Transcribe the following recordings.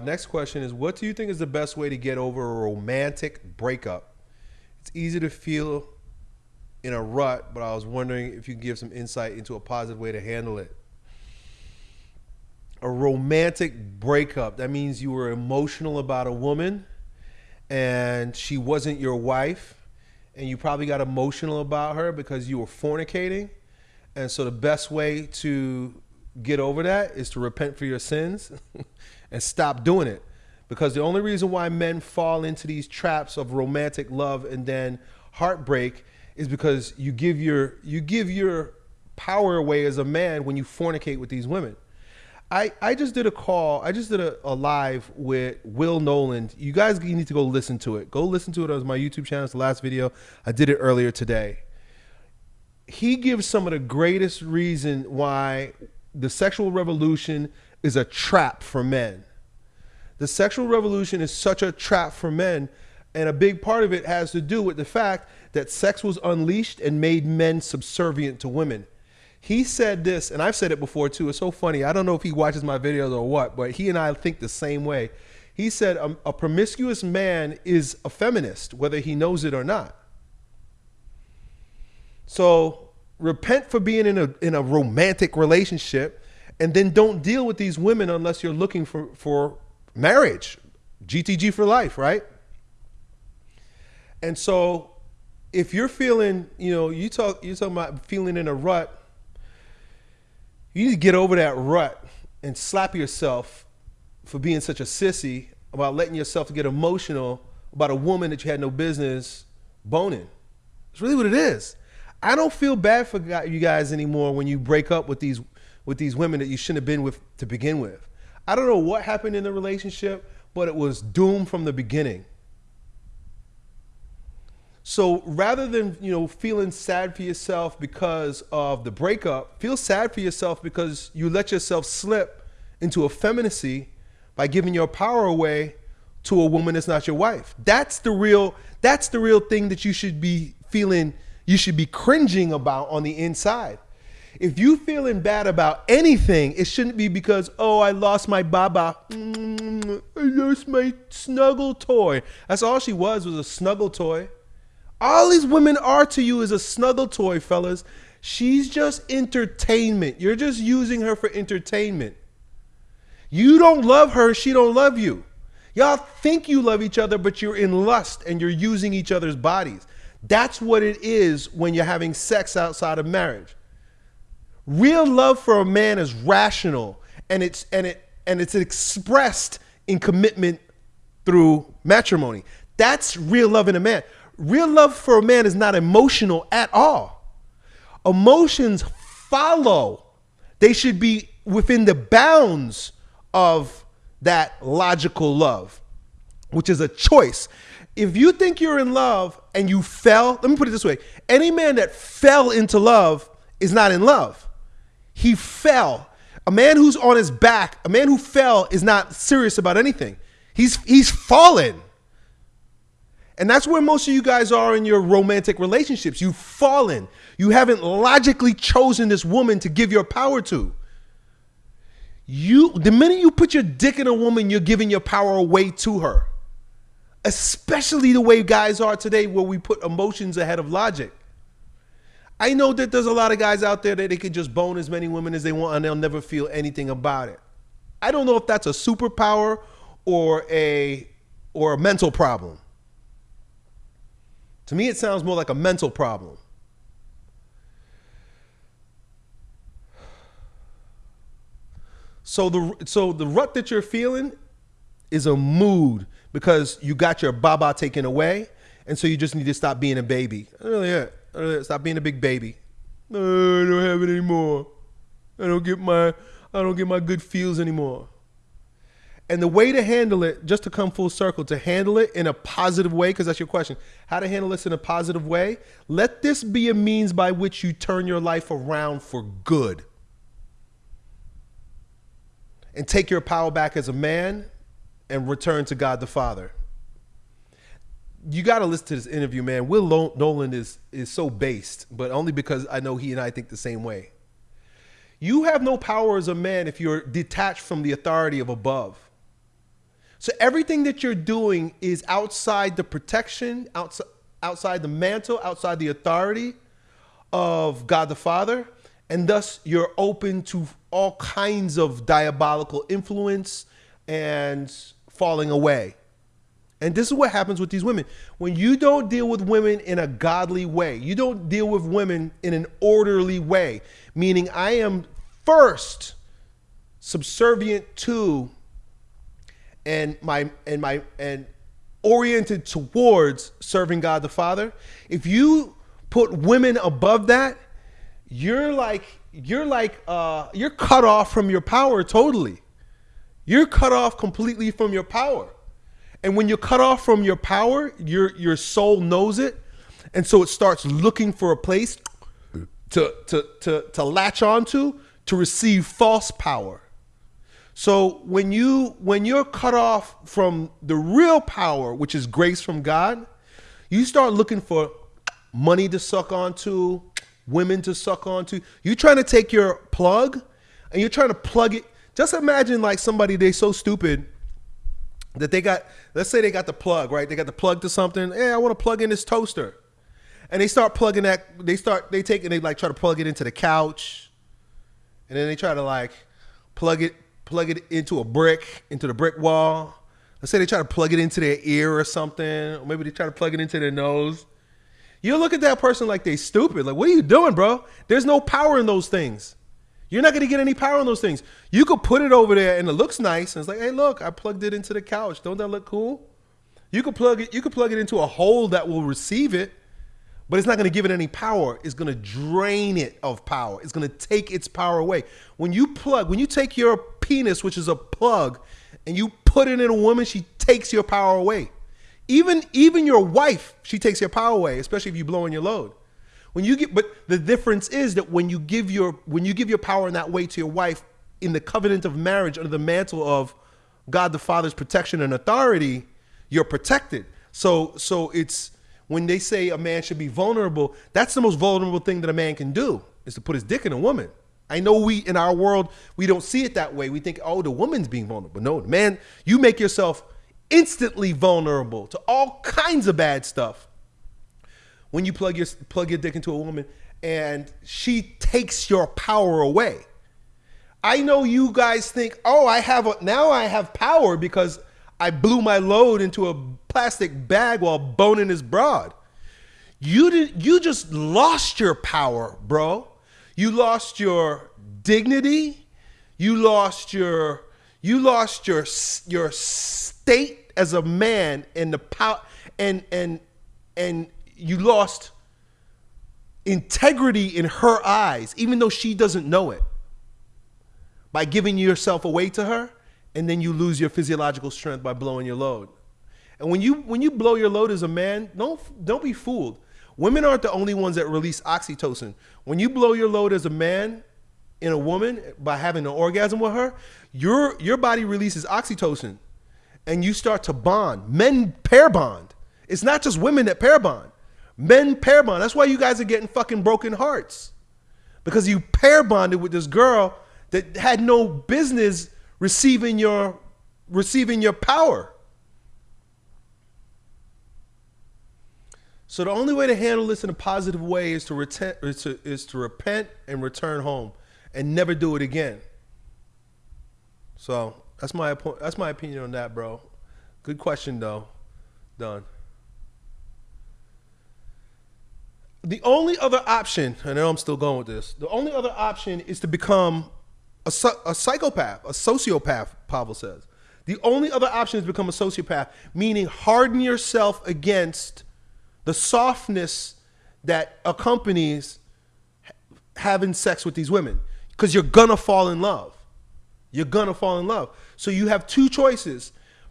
Uh, next question is What do you think is the best way to get over a romantic breakup? It's easy to feel in a rut, but I was wondering if you could give some insight into a positive way to handle it. A romantic breakup, that means you were emotional about a woman and she wasn't your wife, and you probably got emotional about her because you were fornicating. And so the best way to get over that is to repent for your sins and stop doing it. Because the only reason why men fall into these traps of romantic love and then heartbreak is because you give your you give your power away as a man when you fornicate with these women. I, I just did a call. I just did a, a live with Will Noland. You guys need to go listen to it. Go listen to it on my YouTube channel. It's the last video. I did it earlier today. He gives some of the greatest reason why the sexual revolution is a trap for men. The sexual revolution is such a trap for men, and a big part of it has to do with the fact that sex was unleashed and made men subservient to women. He said this, and I've said it before too. It's so funny. I don't know if he watches my videos or what, but he and I think the same way. He said a, a promiscuous man is a feminist, whether he knows it or not. So repent for being in a in a romantic relationship, and then don't deal with these women unless you're looking for for marriage, GTG for life, right? And so if you're feeling, you know, you talk, you're talking about feeling in a rut, you need to get over that rut and slap yourself for being such a sissy about letting yourself get emotional about a woman that you had no business boning. It's really what it is. I don't feel bad for you guys anymore when you break up with these with these women that you shouldn't have been with to begin with. I don't know what happened in the relationship, but it was doomed from the beginning. So rather than you know feeling sad for yourself because of the breakup, feel sad for yourself because you let yourself slip into effeminacy by giving your power away to a woman that's not your wife. That's the real that's the real thing that you should be feeling you should be cringing about on the inside. If you feeling bad about anything, it shouldn't be because, oh, I lost my baba. Mm, I lost my snuggle toy. That's all she was, was a snuggle toy. All these women are to you is a snuggle toy, fellas. She's just entertainment. You're just using her for entertainment. You don't love her, she don't love you. Y'all think you love each other, but you're in lust and you're using each other's bodies. That's what it is when you're having sex outside of marriage. Real love for a man is rational and it's and it and it's expressed in commitment through matrimony. That's real love in a man real love for a man is not emotional at all. Emotions follow. They should be within the bounds of that logical love, which is a choice. If you think you're in love and you fell, let me put it this way any man that fell into love is not in love. He fell. A man who's on his back, a man who fell is not serious about anything. He's he's fallen. And that's where most of you guys are in your romantic relationships. You've fallen. You haven't logically chosen this woman to give your power to. You the minute you put your dick in a woman, you're giving your power away to her. Especially the way guys are today where we put emotions ahead of logic. I know that there's a lot of guys out there that they can just bone as many women as they want and they'll never feel anything about it. I don't know if that's a superpower or a or a mental problem. To me, it sounds more like a mental problem. So the so the rut that you're feeling is a mood because you got your baba taken away, and so you just need to stop being a baby. Really, yeah, Uh, stop being a big baby. No, I don't have it anymore. I don't get my I don't get my good feels anymore. And the way to handle it, just to come full circle, to handle it in a positive way, because that's your question, how to handle this in a positive way, let this be a means by which you turn your life around for good. And take your power back as a man and return to God the Father. You got to listen to this interview, man. Will Nolan is, is so based, but only because I know he and I think the same way. You have no power as a man if you're detached from the authority of above. So everything that you're doing is outside the protection, outside outside the mantle, outside the authority of God the Father, and thus you're open to all kinds of diabolical influence and falling away. And this is what happens with these women. When you don't deal with women in a godly way, you don't deal with women in an orderly way, meaning I am first subservient to and my and my and oriented towards serving God the Father. If you put women above that, you're like you're like uh you're cut off from your power totally. You're cut off completely from your power. And when you're cut off from your power, your your soul knows it. And so it starts looking for a place to to to to latch onto to receive false power. So when you when you're cut off from the real power, which is grace from God, you start looking for money to suck onto, women to suck onto. You're trying to take your plug and you're trying to plug it. Just imagine like somebody they so stupid that they got let's say they got the plug, right? They got the plug to something. Hey, I want to plug in this toaster. And they start plugging that they start they take and they like try to plug it into the couch. And then they try to like plug it plug it into a brick, into the brick wall. Let's say they try to plug it into their ear or something, or maybe they try to plug it into their nose. You look at that person like they stupid. Like, what are you doing, bro? There's no power in those things. You're not gonna get any power on those things. You could put it over there and it looks nice, and it's like, hey, look, I plugged it into the couch. Don't that look cool? You could plug it, you could plug it into a hole that will receive it, but it's not going to give it any power. It's going to drain it of power. It's going to take its power away. When you plug, when you take your penis, which is a plug, and you put it in a woman, she takes your power away. Even even your wife, she takes your power away, especially if you blow in your load. When you get, but the difference is that when you give your when you give your power in that way to your wife in the covenant of marriage under the mantle of God the Father's protection and authority, you're protected. So so it's when they say a man should be vulnerable, that's the most vulnerable thing that a man can do is to put his dick in a woman. I know we in our world we don't see it that way. We think, oh, the woman's being vulnerable. No, the man, you make yourself instantly vulnerable to all kinds of bad stuff when you plug your plug your dick into a woman and she takes your power away. I know you guys think, oh, I have a, now I have power because I blew my load into a plastic bag while boning his broad. You did you just lost your power, bro. You lost your dignity. You lost your you lost your your state as a man and the power and and and you lost integrity in her eyes even though she doesn't know it by giving yourself away to her and then you lose your physiological strength by blowing your load. And when you when you blow your load as a man, don't don't be fooled. Women aren't the only ones that release oxytocin. When you blow your load as a man in a woman by having an orgasm with her, your your body releases oxytocin and you start to bond. Men pair bond. It's not just women that pair bond. Men pair bond. That's why you guys are getting fucking broken hearts. Because you pair bonded with this girl that had no business receiving your receiving your power. So the only way to handle this in a positive way is to, retent, is to, is to repent and return home and never do it again. So that's my that's my opinion on that, bro. Good question though. Done. The only other option, and I know I'm still going with this. The only other option is to become a, a psychopath, a sociopath, Pavel says. The only other option is become a sociopath, meaning harden yourself against the softness that accompanies having sex with these women because you're gonna fall in love. You're gonna fall in love. So you have two choices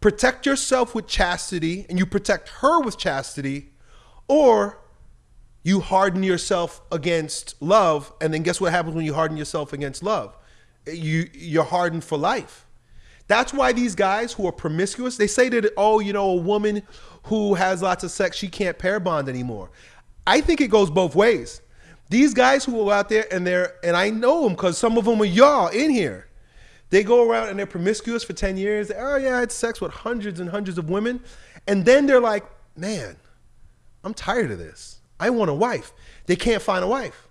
protect yourself with chastity and you protect her with chastity, or you harden yourself against love. And then guess what happens when you harden yourself against love? you you're hardened for life. That's why these guys who are promiscuous, they say that oh, you know, a woman who has lots of sex, she can't pair bond anymore. I think it goes both ways. These guys who are out there and they're and I know them because some of them are y'all in here. They go around and they're promiscuous for 10 years. Oh, yeah, I had sex with hundreds and hundreds of women. And then they're like, man, I'm tired of this. I want a wife. They can't find a wife.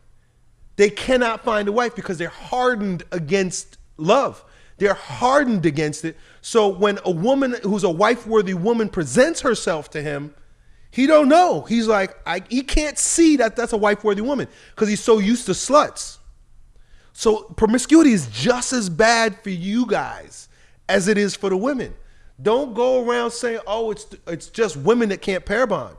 They cannot find a wife because they're hardened against love. They're hardened against it. So when a woman who's a wife-worthy woman presents herself to him, he don't know. He's like, I, he can't see that that's a wife-worthy woman because he's so used to sluts. So promiscuity is just as bad for you guys as it is for the women. Don't go around saying, "Oh, it's it's just women that can't pair bond."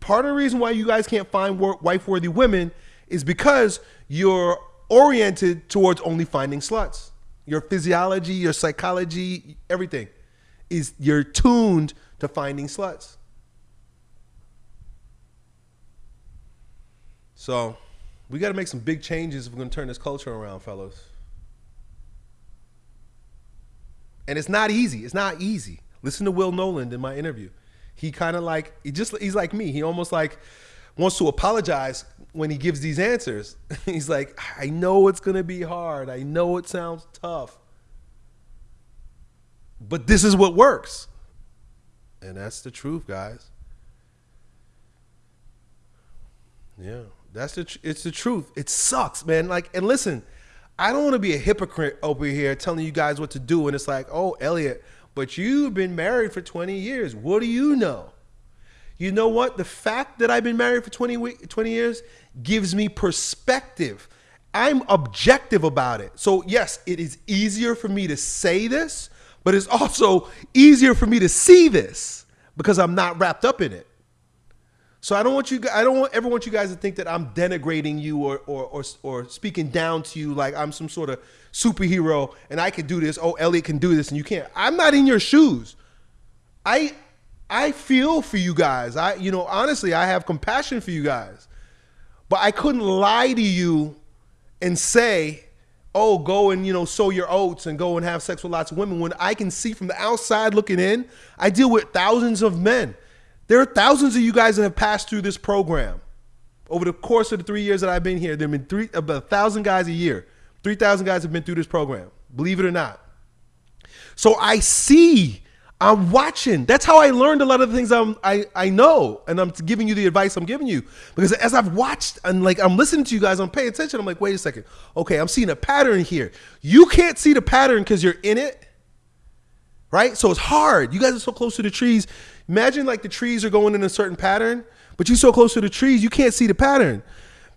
Part of the reason why you guys can't find wife-worthy women is because you're oriented towards only finding sluts. Your physiology, your psychology, everything is you're tuned to finding sluts. So we got to make some big changes if we're going to turn this culture around, fellas. And it's not easy. It's not easy. Listen to Will Noland in my interview. He kind of like he just he's like me. He almost like wants to apologize when he gives these answers. he's like, I know it's to be hard. I know it sounds tough. But this is what works. And that's the truth, guys. Yeah. That's the it's the truth. It sucks, man. Like and listen, I don't want to be a hypocrite over here telling you guys what to do and it's like, "Oh, Elliot, but you've been married for 20 years. What do you know?" You know what? The fact that I've been married for 20, 20 years gives me perspective. I'm objective about it. So, yes, it is easier for me to say this, but it's also easier for me to see this because I'm not wrapped up in it. So I don't want you. I don't want, ever want you guys to think that I'm denigrating you or, or or or speaking down to you like I'm some sort of superhero and I can do this. Oh, Elliot can do this and you can't. I'm not in your shoes. I I feel for you guys. I you know honestly I have compassion for you guys, but I couldn't lie to you and say, oh, go and you know sow your oats and go and have sex with lots of women when I can see from the outside looking in. I deal with thousands of men. There are thousands of you guys that have passed through this program. Over the course of the three years that I've been here, there have been three, about a thousand guys a year. 3,000 guys have been through this program, believe it or not. So I see, I'm watching. That's how I learned a lot of the things I'm, I, I know. And I'm giving you the advice I'm giving you. Because as I've watched and like I'm listening to you guys, I'm paying attention. I'm like, wait a second. Okay, I'm seeing a pattern here. You can't see the pattern because you're in it. Right? So it's hard. You guys are so close to the trees. Imagine like the trees are going in a certain pattern, but you're so close to the trees, you can't see the pattern.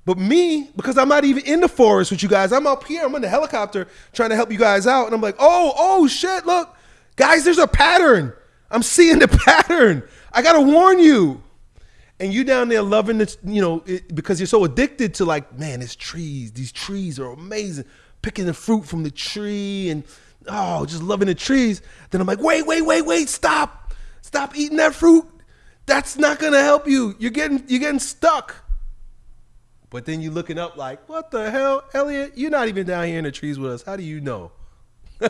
But me, because I'm not even in the forest with you guys, I'm up here, I'm in the helicopter trying to help you guys out. And I'm like, oh, oh shit, look, guys, there's a pattern. I'm seeing the pattern. I gotta warn you. And you down there loving this, you know, it, because you're so addicted to like, man, it's trees. These trees are amazing. Picking the fruit from the tree and oh, just loving the trees. Then I'm like, wait, wait, wait, wait, stop. Stop eating that fruit. That's not gonna help you. You're getting you're getting stuck. But then you're looking up like, what the hell, Elliot? You're not even down here in the trees with us. How do you know?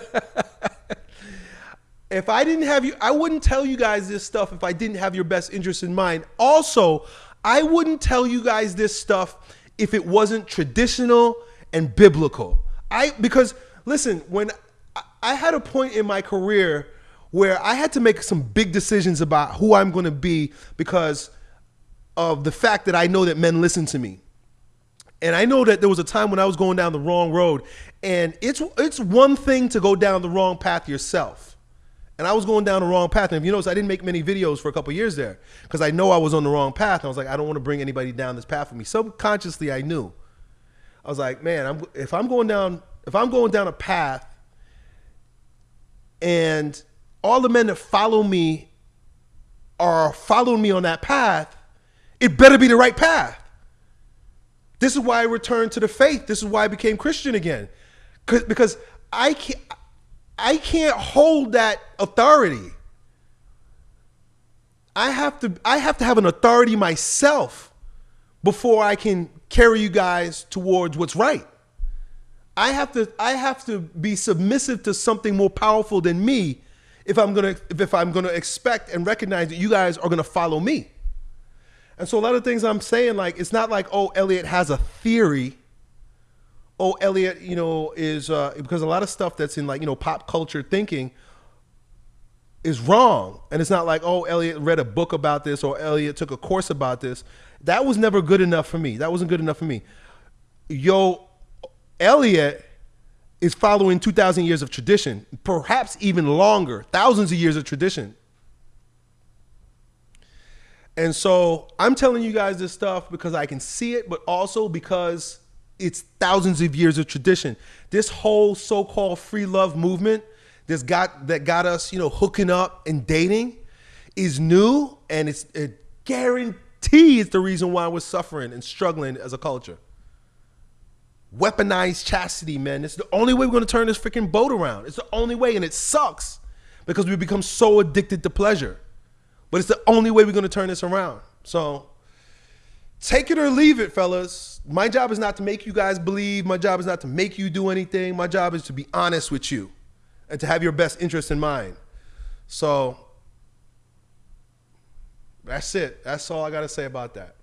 if I didn't have you, I wouldn't tell you guys this stuff if I didn't have your best interest in mind. Also, I wouldn't tell you guys this stuff if it wasn't traditional and biblical. I because listen, when I had a point in my career where I had to make some big decisions about who I'm going to be because of the fact that I know that men listen to me. And I know that there was a time when I was going down the wrong road. And it's it's one thing to go down the wrong path yourself. And I was going down the wrong path. And if you notice, I didn't make many videos for a couple years there because I know I was on the wrong path. And I was like, I don't want to bring anybody down this path with me. Subconsciously, I knew. I was like, man, I'm, if I'm going down, if I'm going down a path and all the men that follow me are following me on that path, it better be the right path. This is why I returned to the faith. This is why I became Christian again. Because I can't, I can't hold that authority. I have to I have to have an authority myself before I can carry you guys towards what's right. I have to I have to be submissive to something more powerful than me if I'm gonna if I'm gonna expect and recognize that you guys are gonna follow me. And so a lot of things I'm saying, like it's not like oh Elliot has a theory oh, Elliot, you know, is uh, because a lot of stuff that's in like you know pop culture thinking is wrong, and it's not like oh, Elliot read a book about this or Elliot took a course about this. That was never good enough for me. That wasn't good enough for me. Yo, Elliot is following 2,000 years of tradition, perhaps even longer, thousands of years of tradition. And so I'm telling you guys this stuff because I can see it, but also because it's thousands of years of tradition. This whole so-called free love movement that's got that got us, you know, hooking up and dating is new and it's it guarantees the reason why we're suffering and struggling as a culture. Weaponized chastity, man. It's the only way we're gonna turn this freaking boat around. It's the only way, and it sucks because we become so addicted to pleasure. But it's the only way we're gonna turn this around. So take it or leave it, fellas. My job is not to make you guys believe. My job is not to make you do anything. My job is to be honest with you and to have your best interest in mind. So that's it. That's all I got to say about that.